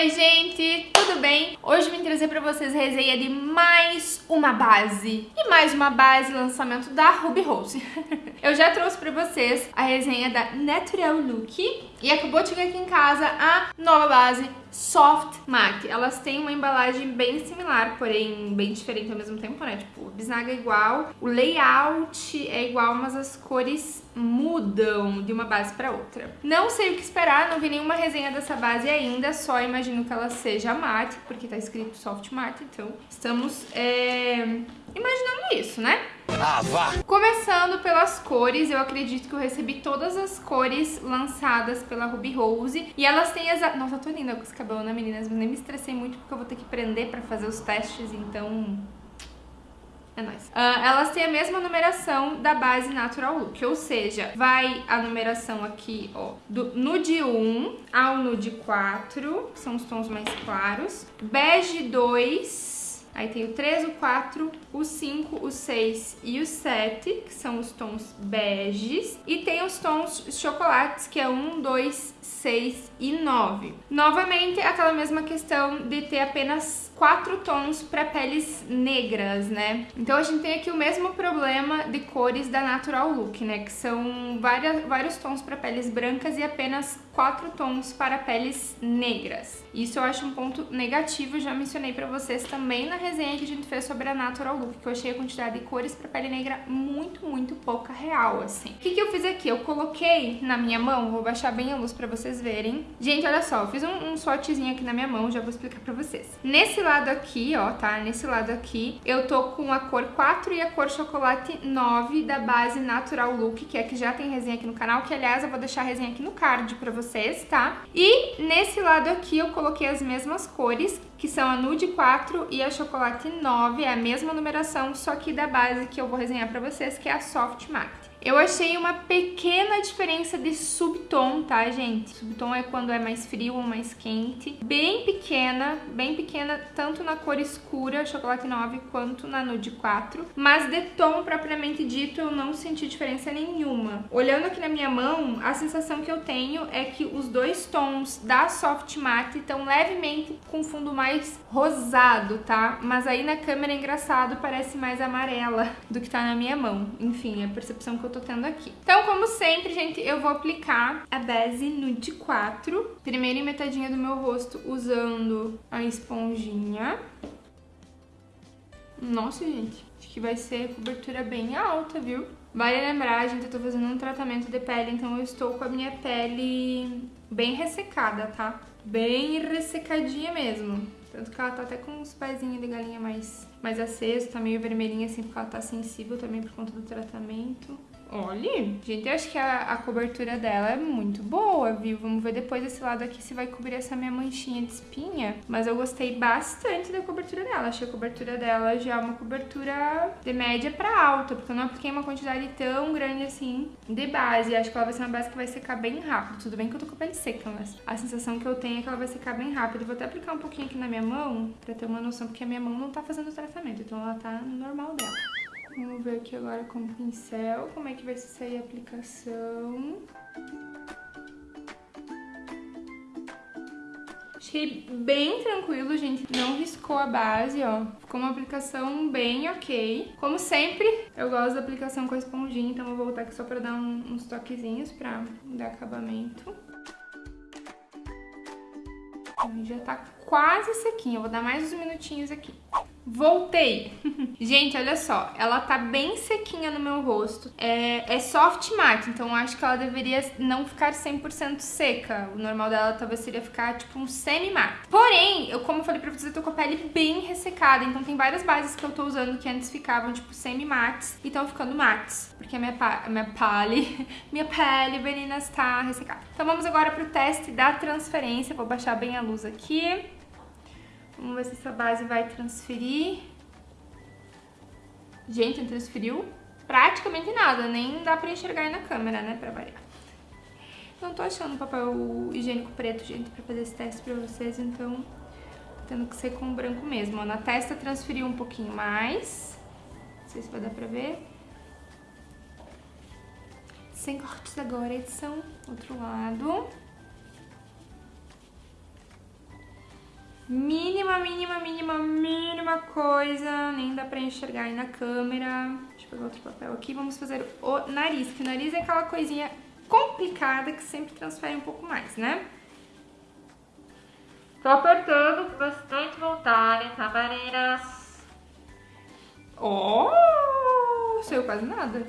Oi gente, tudo bem? Hoje vim trazer pra vocês a resenha de mais uma base. E mais uma base, lançamento da Ruby Rose. Eu já trouxe pra vocês a resenha da Natural Look E acabou de chegar aqui em casa a nova base Soft Matte. Elas têm uma embalagem bem similar, porém bem diferente ao mesmo tempo, né? Tipo, a bisnaga é igual, o layout é igual, mas as cores mudam de uma base para outra. Não sei o que esperar, não vi nenhuma resenha dessa base ainda, só imagino que ela seja mate, porque tá escrito Soft Matte, então estamos é, imaginando isso, né? Ah, vá! Começando pelas cores, eu acredito que eu recebi todas as cores lançadas pela Ruby Rose. E elas têm as... Nossa, eu tô linda com esse cabelo, né, meninas? Mas nem me estressei muito porque eu vou ter que prender pra fazer os testes, então... É nóis. Uh, elas têm a mesma numeração da base Natural Look, ou seja, vai a numeração aqui, ó, do nude 1 ao nude 4, que são os tons mais claros, bege 2, Aí tem o 3, o 4, o 5, o 6 e o 7, que são os tons beges. E tem os tons chocolates, que é 1, 2, 6 e 9. Novamente, aquela mesma questão de ter apenas quatro tons para peles negras, né? Então a gente tem aqui o mesmo problema de cores da Natural Look, né? Que são várias, vários tons para peles brancas e apenas quatro tons para peles negras. Isso eu acho um ponto negativo, já mencionei para vocês também na resenha que a gente fez sobre a Natural Look, que eu achei a quantidade de cores para pele negra muito, muito pouca real, assim. O que, que eu fiz aqui? Eu coloquei na minha mão, vou baixar bem a luz para vocês verem. Gente, olha só, eu fiz um, um swatchzinho aqui na minha mão, já vou explicar para vocês. Nesse lado aqui, ó, tá? Nesse lado aqui, eu tô com a cor 4 e a cor chocolate 9 da base Natural Look, que é que já tem resenha aqui no canal, que aliás eu vou deixar a resenha aqui no card pra vocês, tá? E nesse lado aqui eu coloquei as mesmas cores, que são a Nude 4 e a Chocolate 9, é a mesma numeração, só que da base que eu vou resenhar pra vocês, que é a Soft Matte. Eu achei uma pequena diferença de subtom, tá, gente? Subtom é quando é mais frio ou mais quente. Bem pequena, bem pequena, tanto na cor escura, chocolate 9, quanto na nude 4. Mas de tom, propriamente dito, eu não senti diferença nenhuma. Olhando aqui na minha mão, a sensação que eu tenho é que os dois tons da Soft Matte estão levemente com fundo mais rosado, tá? Mas aí na câmera, é engraçado, parece mais amarela do que tá na minha mão. Enfim, a percepção que eu tô tendo aqui. Então, como sempre, gente, eu vou aplicar a base Nude 4. Primeiro em metadinha do meu rosto, usando a esponjinha. Nossa, gente, acho que vai ser cobertura bem alta, viu? Vale lembrar, gente, eu tô fazendo um tratamento de pele, então eu estou com a minha pele bem ressecada, tá? Bem ressecadinha mesmo. Tanto que ela tá até com os pezinhos de galinha mais, mais aceso, tá meio vermelhinha assim, porque ela tá sensível também por conta do tratamento. Olha, gente, eu acho que a, a, cobertura dela é muito boa, viu? Vamos ver depois desse lado aqui se vai cobrir essa minha manchinha de espinha. Mas eu gostei bastante da cobertura dela. Achei a cobertura dela já uma cobertura de média pra alta, porque eu não apliquei uma quantidade tão grande assim de base. Acho que ela vai ser uma base que vai secar bem rápido. Tudo bem que eu tô com a pele seca, mas a sensação que eu tenho é que ela vai secar bem rápido. vou até aplicar um pouquinho aqui na minha mão, pra ter uma noção, porque a minha mão não tá fazendo tratamento, então ela tá no normal dela. Vamos ver aqui agora com o pincel como é que vai sair a aplicação. Achei bem tranquilo, gente. Não riscou a base, ó. Ficou uma aplicação bem ok. Como sempre, eu gosto da aplicação com a esponjinha, então vou voltar aqui só pra dar uns toquezinhos pra dar acabamento. Já tá quase sequinha. Eu vou dar mais uns minutinhos aqui. Voltei! Gente, olha só, ela tá bem sequinha no meu rosto. É, é soft matte, então acho que ela deveria não ficar 100% seca. O normal dela talvez seria ficar tipo um semi-matte. Porém, eu, como eu falei pra vocês, eu tô com a pele bem ressecada, então tem várias bases que eu tô usando que antes ficavam tipo semi-mattes e estão ficando mattes. Porque a minha, minha pele, minha pele, meninas, tá ressecada. Então vamos agora pro teste da transferência. Vou baixar bem a luz aqui. Vamos ver se essa base vai transferir. Gente, não transferiu praticamente nada, nem dá pra enxergar aí na câmera, né, pra variar. Não tô achando papel higiênico preto, gente, pra fazer esse teste pra vocês, então tendo que ser com branco mesmo. Na testa transferiu um pouquinho mais, não sei se vai dar pra ver. Sem cortes agora, edição, outro lado. Mínima, mínima, mínima, mínima coisa. Nem dá pra enxergar aí na câmera. Deixa eu pegar outro papel aqui. Vamos fazer o nariz, que o nariz é aquela coisinha complicada que sempre transfere um pouco mais, né? Tô apertando com bastante vontade, tá, Marinas? Oh! Saiu quase nada.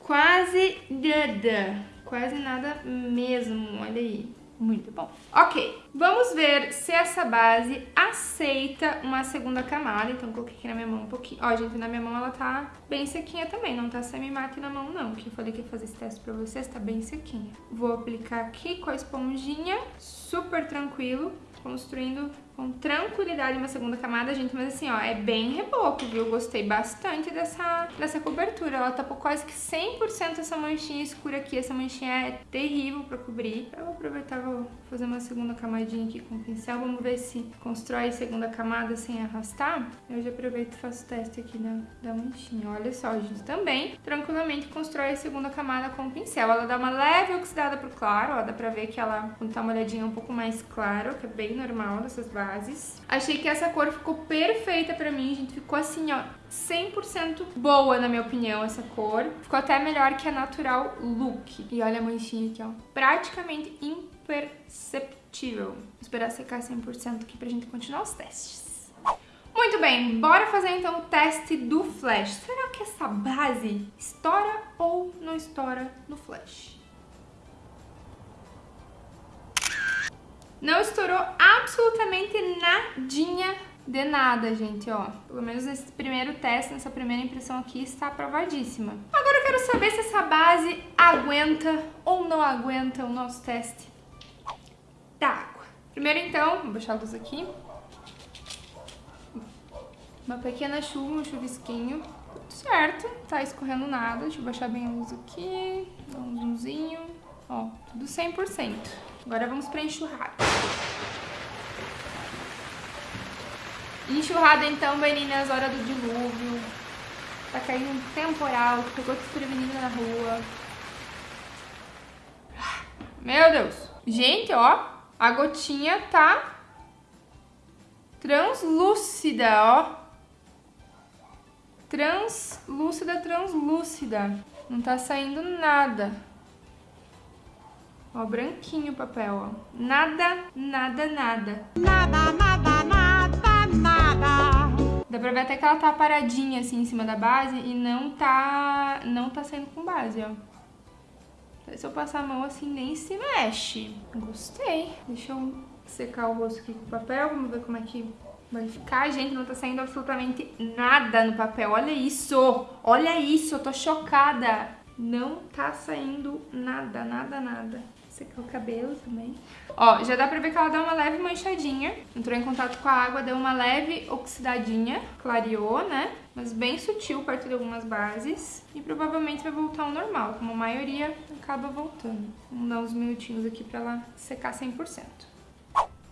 Quase nada. Quase nada mesmo, olha aí. Muito bom. Ok, vamos ver se essa base aceita uma segunda camada. Então, coloquei aqui na minha mão um pouquinho. Ó, gente, na minha mão ela tá bem sequinha também. Não tá semi-mate na mão, não. Que eu falei que ia fazer esse teste pra vocês, tá bem sequinha. Vou aplicar aqui com a esponjinha, super tranquilo, construindo com tranquilidade uma segunda camada, gente, mas assim, ó, é bem reboco, viu? Gostei bastante dessa, dessa cobertura. Ela tapou quase que 100% essa manchinha escura aqui. Essa manchinha é terrível pra cobrir. Eu vou aproveitar, vou fazer uma segunda camadinha aqui com o pincel. Vamos ver se constrói segunda camada sem arrastar. Eu já aproveito e faço o teste aqui da, da manchinha. Olha só, gente, também tranquilamente constrói a segunda camada com o pincel. Ela dá uma leve oxidada pro claro, ó, dá pra ver que ela, quando tá molhadinha, é um pouco mais claro, que é bem normal dessas bases. Achei que essa cor ficou perfeita pra mim, gente. Ficou assim, ó, 100% boa, na minha opinião, essa cor. Ficou até melhor que a Natural Look. E olha a manchinha aqui, ó. Praticamente imperceptível. Vou esperar secar 100% aqui pra gente continuar os testes. Muito bem, bora fazer então o teste do flash. Será que essa base estoura ou não estoura no flash? Não estourou absolutamente nadinha de nada, gente, ó. Pelo menos nesse primeiro teste, nessa primeira impressão aqui, está aprovadíssima. Agora eu quero saber se essa base aguenta ou não aguenta o nosso teste da água. Primeiro, então, vou baixar a luz aqui. Uma pequena chuva, um chuvisquinho. Tudo certo, tá escorrendo nada. Deixa eu baixar bem a luz aqui. Dar um zoomzinho. Ó, tudo 100%. Agora vamos pra enxurrada. Enxurrada então, meninas, hora do dilúvio. Tá caindo um temporal, pegou desprevenido na rua. Meu Deus. Gente, ó, a gotinha tá translúcida, ó. Translúcida, translúcida. Não tá saindo nada. Ó, branquinho o papel, ó. Nada, nada, nada. Nada, nada, nada, nada. Dá pra ver até que ela tá paradinha assim em cima da base e não tá, não tá saindo com base, ó. Se eu passar a mão assim, nem se mexe. Gostei. Deixa eu secar o rosto aqui com o papel, vamos ver como é que vai ficar. Gente, não tá saindo absolutamente nada no papel. Olha isso! Olha isso, eu tô chocada. Não tá saindo nada, nada, nada secar o cabelo também. Ó, já dá pra ver que ela dá uma leve manchadinha. Entrou em contato com a água, deu uma leve oxidadinha, clareou, né? Mas bem sutil perto de algumas bases. E provavelmente vai voltar ao normal, como a maioria acaba voltando. Vamos dar uns minutinhos aqui pra ela secar 100%.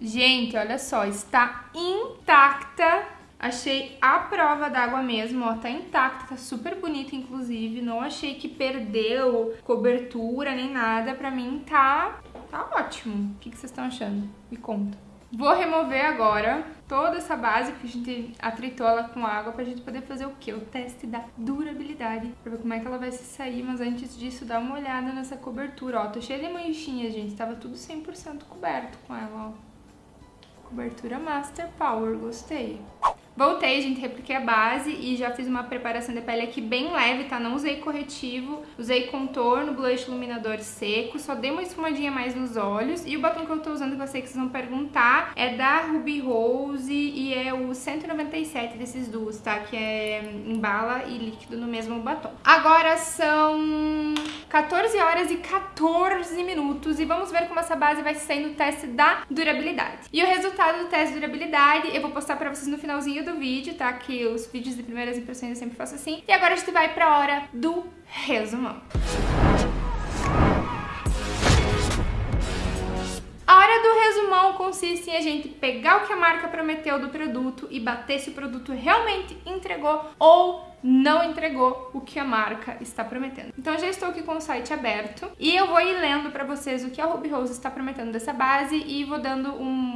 Gente, olha só, está intacta Achei a prova d'água mesmo, ó, tá intacta, tá super bonita, inclusive. Não achei que perdeu cobertura nem nada. Pra mim tá, tá ótimo. O que, vocês estão achando? Me conta. Vou remover agora toda essa base, porque a gente atritou ela com água pra gente poder fazer o quê? O teste da durabilidade, pra ver como é que ela vai se sair, mas antes disso, dá uma olhada nessa cobertura, ó, tô cheia de manchinhas, gente, tava tudo 100% coberto com ela, ó. Cobertura Master Power, gostei. Voltei, gente, repliquei a base e já fiz uma preparação de pele aqui bem leve, tá? Não usei corretivo, usei contorno, blush iluminador seco, só dei uma esfumadinha mais nos olhos. E o batom que eu tô usando, que eu sei que vocês vão perguntar, é da Ruby Rose e é o 197 desses duos, tá? Que é em bala e líquido no mesmo batom. Agora são 14 horas e 14 minutos e vamos ver como essa base vai ser no teste da durabilidade. E o resultado do teste de durabilidade eu vou postar pra vocês no finalzinho do vídeo, tá? Que os vídeos de primeiras impressões eu sempre faço assim. E agora a gente vai pra hora do resumão. A hora do resumão consiste em a gente pegar o que a marca prometeu do produto e bater se o produto realmente entregou ou não entregou o que a marca está prometendo. Então já estou aqui com o site aberto e eu vou ir lendo para vocês o que a Ruby Rose está prometendo dessa base e vou dando um, um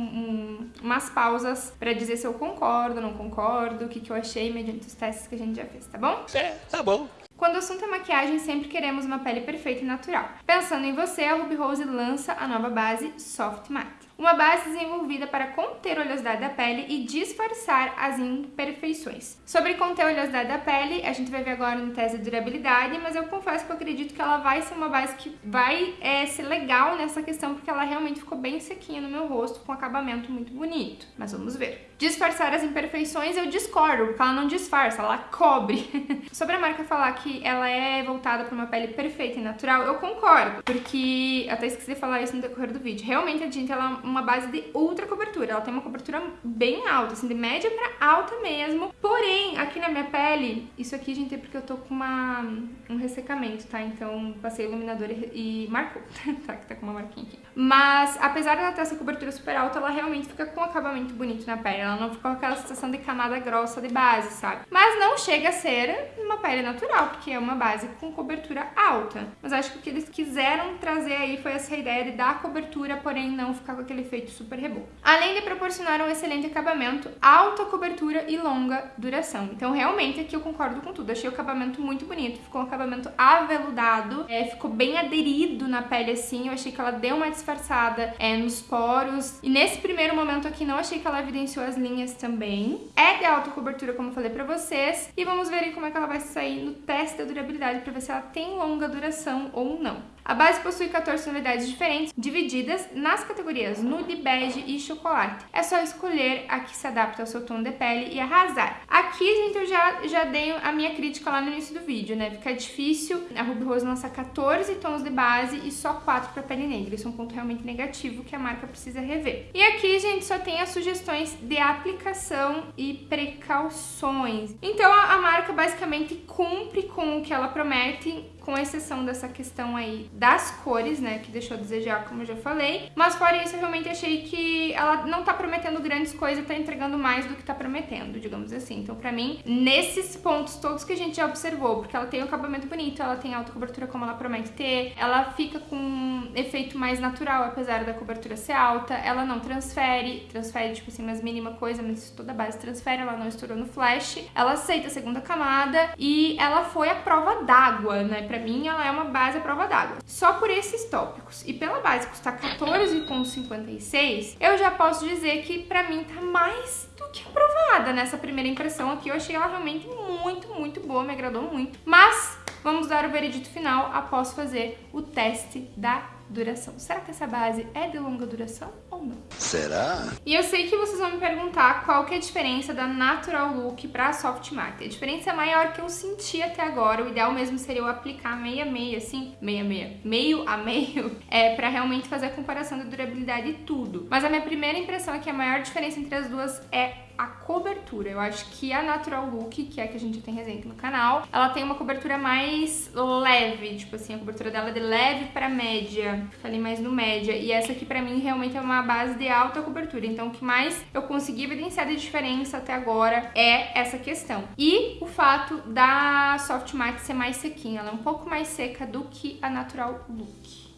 umas pausas pra dizer se eu concordo, não concordo, o que, que eu achei mediante os testes que a gente já fez, tá bom? É, tá bom. Quando o assunto é maquiagem, sempre queremos uma pele perfeita e natural. Pensando em você, a Ruby Rose lança a nova base Soft Matte. Uma base desenvolvida para conter a oleosidade da pele e disfarçar as imperfeições. Sobre conter a oleosidade da pele, a gente vai ver agora no teste de durabilidade, mas eu confesso que eu acredito que ela vai ser uma base que vai é, ser legal nessa questão, porque ela realmente ficou bem sequinha no meu rosto, com acabamento muito bonito. Mas vamos ver. Disfarçar as imperfeições eu discordo, porque ela não disfarça, ela cobre. Sobre a marca falar que ela é voltada para uma pele perfeita e natural, eu concordo, porque até esqueci de falar isso no decorrer do vídeo. Realmente a tinta ela uma base de ultra cobertura, ela tem uma cobertura bem alta, assim, de média para alta mesmo. Porém, aqui na minha pele, isso aqui, gente, é porque eu tô com uma, um ressecamento, tá? Então passei iluminador e, e marcou, tá? Que tá com uma marquinha aqui. Mas, apesar dela ter essa cobertura super alta, ela realmente fica com um acabamento bonito na pele. Ela não fica com aquela sensação de camada grossa de base, sabe? Mas não chega a ser uma pele natural, porque é uma base com cobertura alta. Mas acho que o que eles quiseram trazer aí foi essa ideia de dar cobertura, porém não ficar com aquele efeito super reboco. Além de proporcionar um excelente acabamento, alta cobertura e longa duração. Então, realmente, aqui eu concordo com tudo. Achei o acabamento muito bonito. Ficou um acabamento aveludado, é, ficou bem aderido na pele, assim. Eu achei que ela deu uma disfarçada é, nos poros. E nesse primeiro momento aqui, não achei que ela evidenciou as linhas também. É de alta cobertura, como eu falei pra vocês. E vamos ver aí como é que ela vai sair no teste da durabilidade pra ver se ela tem longa duração ou não. A base possui 14 tonalidades diferentes, divididas nas categorias nude, bege e chocolate. É só escolher a que se adapta ao seu tom de pele e arrasar. Aqui, gente, eu já, já dei a minha crítica lá no início do vídeo, né? Fica difícil a Ruby Rose lançar 14 tons de base e só 4 para pele negra. Isso é um ponto realmente negativo que a marca precisa rever. E aqui, gente, só tem as sugestões de aplicação e precauções. Então, a marca basicamente cumpre com o que ela promete com exceção dessa questão aí das cores, né, que deixou a desejar, como eu já falei. Mas fora isso, eu realmente achei que ela não tá prometendo grandes coisas, tá entregando mais do que tá prometendo, digamos assim. Então, pra mim, nesses pontos todos que a gente já observou, porque ela tem um acabamento bonito, ela tem alta cobertura como ela promete ter, ela fica com um efeito mais natural, apesar da cobertura ser alta, ela não transfere, transfere, tipo assim, umas mínima coisa, mas toda a base transfere, ela não estourou no flash, ela aceita a segunda camada e ela foi a prova d'água, né, pra mim ela é uma base à prova d'água. Só por esses tópicos. E pela base custar 14,56, eu já posso dizer que pra mim tá mais do que aprovada nessa primeira impressão aqui. Eu achei ela realmente muito, muito boa, me agradou muito. Mas vamos dar o veredito final após fazer o teste da duração. Será que essa base é de longa duração ou não? Será? E eu sei que vocês vão me perguntar qual que é a diferença da Natural Look para Soft Matte. A diferença maior que eu senti até agora, o ideal mesmo seria eu aplicar meia meia, assim, meia meia, meio a meio, é para realmente fazer a comparação da durabilidade e tudo. Mas a minha primeira impressão é que a maior diferença entre as duas é a cobertura. Eu acho que a Natural Look, que é a que a gente tem resenha no canal, ela tem uma cobertura mais leve, tipo assim, a cobertura dela é de leve para média, ali mais no média, e essa aqui pra mim realmente é uma base de alta cobertura, então o que mais eu consegui evidenciar de diferença até agora é essa questão. E o fato da Soft Matte ser mais sequinha, ela é um pouco mais seca do que a Natural Look.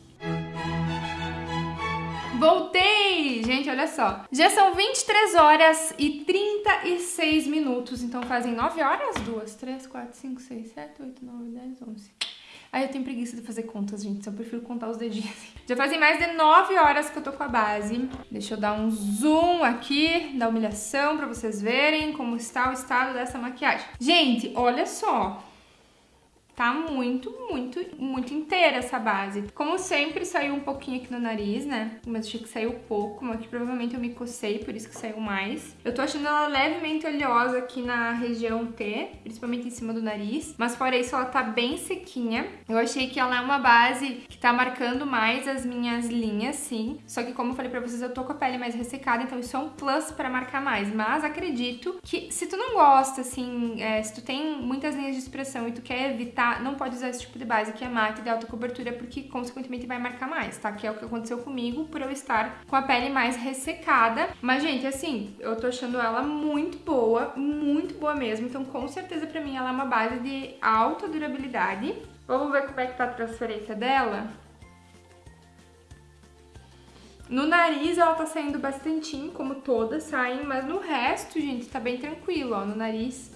Voltei! Gente, olha só. Já são 23 horas e 36 minutos, então fazem 9 horas? 2, 3, 4, 5, 6, 7, 8, 9, 10, 11. Aí eu tenho preguiça de fazer contas, gente, só prefiro contar os dedinhos. Já fazem mais de 9 horas que eu tô com a base. Deixa eu dar um zoom aqui da humilhação pra vocês verem como está o estado dessa maquiagem. Gente, olha só. Tá muito, muito, muito inteira essa base. Como sempre, saiu um pouquinho aqui no nariz, né? Mas achei que saiu pouco, mas aqui provavelmente eu me cocei, por isso que saiu mais. Eu tô achando ela levemente oleosa aqui na região T, principalmente em cima do nariz. Mas fora isso, ela tá bem sequinha. Eu achei que ela é uma base que tá marcando mais as minhas linhas, sim. Só que como eu falei pra vocês, eu tô com a pele mais ressecada, então isso é um plus pra marcar mais. Mas acredito que se tu não gosta, assim, é, se tu tem muitas linhas de expressão e tu quer evitar não pode usar esse tipo de base que é mate de alta cobertura, porque consequentemente vai marcar mais, tá? Que é o que aconteceu comigo por eu estar com a pele mais ressecada. Mas, gente, assim, eu tô achando ela muito boa, muito boa mesmo. Então, com certeza, pra mim, ela é uma base de alta durabilidade. Vamos ver como é que tá a transferência dela? No nariz ela tá saindo bastantinho, como todas saem, mas no resto, gente, tá bem tranquilo, ó. No nariz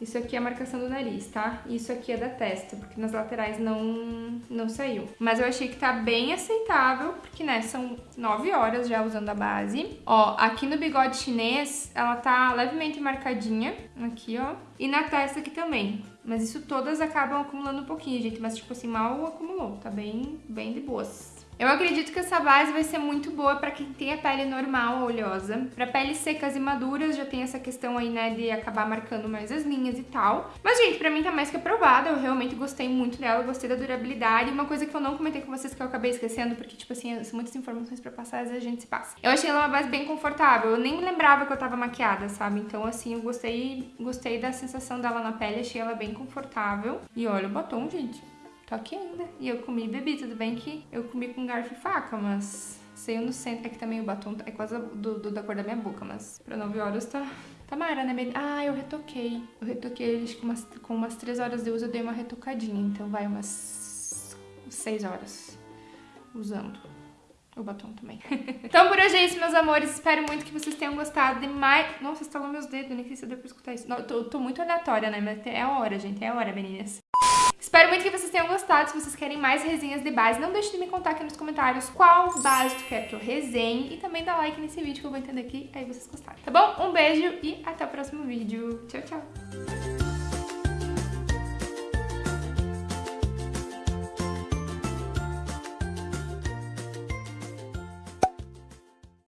isso aqui é a marcação do nariz, tá? Isso aqui é da testa, porque nas laterais não, não saiu. Mas eu achei que tá bem aceitável, porque, né, são 9 horas já usando a base. Ó, aqui no bigode chinês, ela tá levemente marcadinha, aqui, ó. E na testa aqui também. Mas isso todas acabam acumulando um pouquinho, gente. Mas, tipo assim, mal acumulou. Tá bem, bem de boas. Eu acredito que essa base vai ser muito boa para quem tem a pele normal, oleosa. Para peles secas e maduras já tem essa questão aí, né, de acabar marcando mais as linhas e tal. Mas, gente, pra mim tá mais que aprovada. Eu realmente gostei muito dela, gostei da durabilidade. Uma coisa que eu não comentei com vocês que eu acabei esquecendo, porque, tipo assim, são muitas informações pra passar, às vezes a gente se passa. Eu achei ela uma base bem confortável. Eu nem lembrava que eu tava maquiada, sabe? Então, assim, eu gostei, gostei da sensação dela na pele. Achei ela bem confortável. E olha o batom, gente. Tô aqui ainda. E eu comi e bebi, tudo bem que eu comi com garfo e faca, mas saiu no centro. É que também o batom é quase do, do, da cor da minha boca, mas pra 9 horas tá, tá mara, né? Ah, eu retoquei. Eu retoquei, acho que umas, com umas 3 horas de uso eu dei uma retocadinha. Então vai umas 6 horas usando. O batom também. então por hoje é isso, meus amores. Espero muito que vocês tenham gostado de mais... Nossa, estalou meus dedos, nem sei se deu pra escutar isso. Não, eu tô, tô muito aleatória, né? Mas é a hora, gente. É a hora, meninas. Espero muito que vocês tenham gostado. Se vocês querem mais resenhas de base, não deixe de me contar aqui nos comentários qual base tu quer que eu resenhe. E também dá like nesse vídeo que eu vou entender aqui, aí vocês gostaram. Tá bom? Um beijo e até o próximo vídeo. Tchau, tchau!